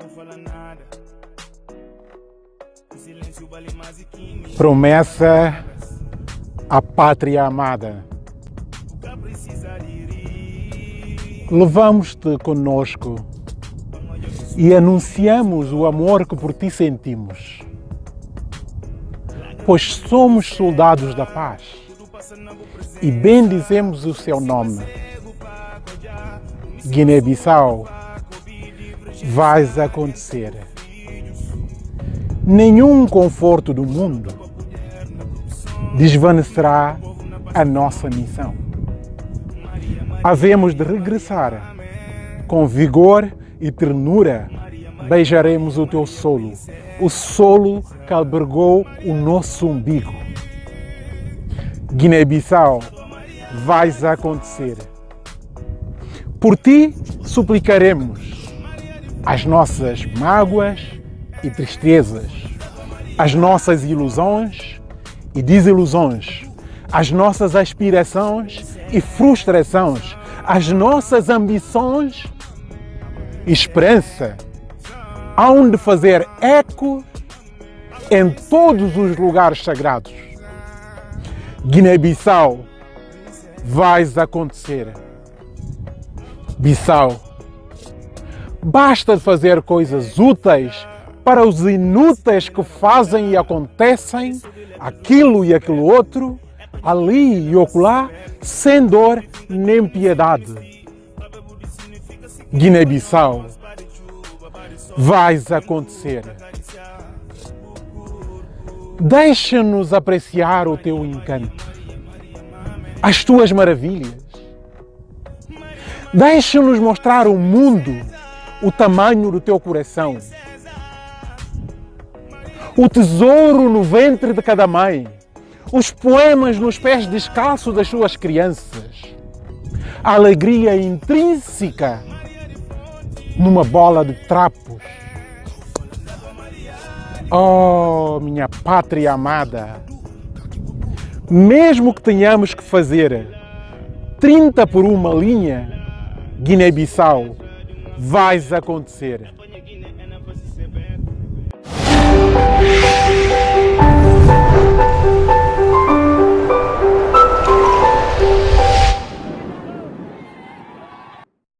não fala nada. O silêncio vale mais que. Promessa à pátria amada. Rir. Levamos-te conosco e anunciamos o amor que por ti sentimos. Pois somos soldados da paz e bendizemos o seu nome. Guiné-Bissau, vais acontecer. Nenhum conforto do mundo desvanecerá a nossa missão. Havemos de regressar com vigor e ternura. Beijaremos o teu solo, o solo que albergou o nosso umbigo. Guiné-Bissau, vais acontecer. Por ti suplicaremos as nossas mágoas e tristezas, as nossas ilusões e desilusões, as nossas aspirações e frustrações, as nossas ambições e esperança, hão de fazer eco em todos os lugares sagrados. Guiné-Bissau, vais acontecer. Bissau, basta de fazer coisas úteis para os inúteis que fazem e acontecem aquilo e aquilo outro, ali e oculá, sem dor nem piedade. Guiné-Bissau, vais acontecer. Deixa-nos apreciar o teu encanto, as tuas maravilhas. Deixa-nos mostrar ao mundo o tamanho do teu coração, o tesouro no ventre de cada mãe, os poemas nos pés descalços das suas crianças, a alegria intrínseca numa bola de trapos. Oh, minha pátria amada! Mesmo que tenhamos que fazer 30 por uma linha, Guiné-Bissau, vais acontecer.